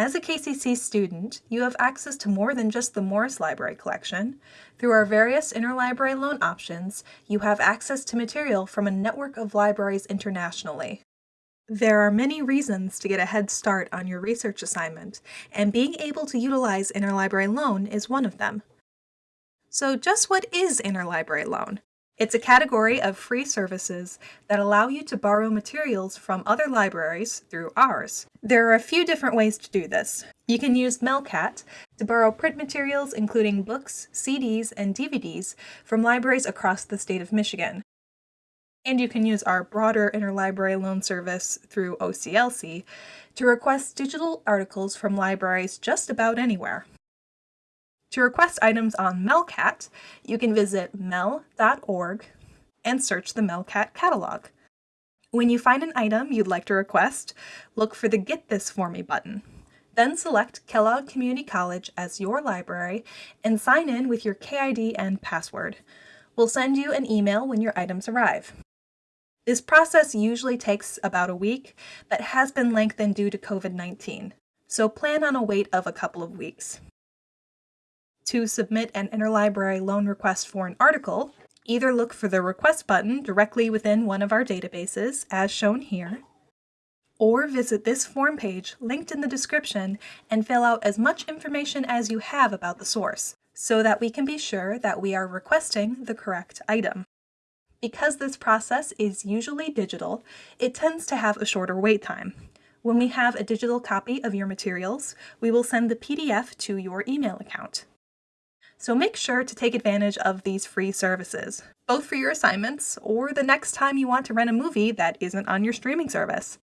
As a KCC student, you have access to more than just the Morris Library collection. Through our various interlibrary loan options, you have access to material from a network of libraries internationally. There are many reasons to get a head start on your research assignment, and being able to utilize interlibrary loan is one of them. So just what is interlibrary loan? It's a category of free services that allow you to borrow materials from other libraries through ours. There are a few different ways to do this. You can use Melcat to borrow print materials including books, CDs, and DVDs from libraries across the state of Michigan. And you can use our broader interlibrary loan service through OCLC to request digital articles from libraries just about anywhere. To request items on Melcat, you can visit mel.org and search the Melcat catalog. When you find an item you'd like to request, look for the Get This For Me button. Then select Kellogg Community College as your library and sign in with your KID and password. We'll send you an email when your items arrive. This process usually takes about a week, but has been lengthened due to COVID-19, so plan on a wait of a couple of weeks to submit an interlibrary loan request for an article, either look for the Request button directly within one of our databases, as shown here, or visit this form page linked in the description and fill out as much information as you have about the source, so that we can be sure that we are requesting the correct item. Because this process is usually digital, it tends to have a shorter wait time. When we have a digital copy of your materials, we will send the PDF to your email account. So make sure to take advantage of these free services, both for your assignments or the next time you want to rent a movie that isn't on your streaming service.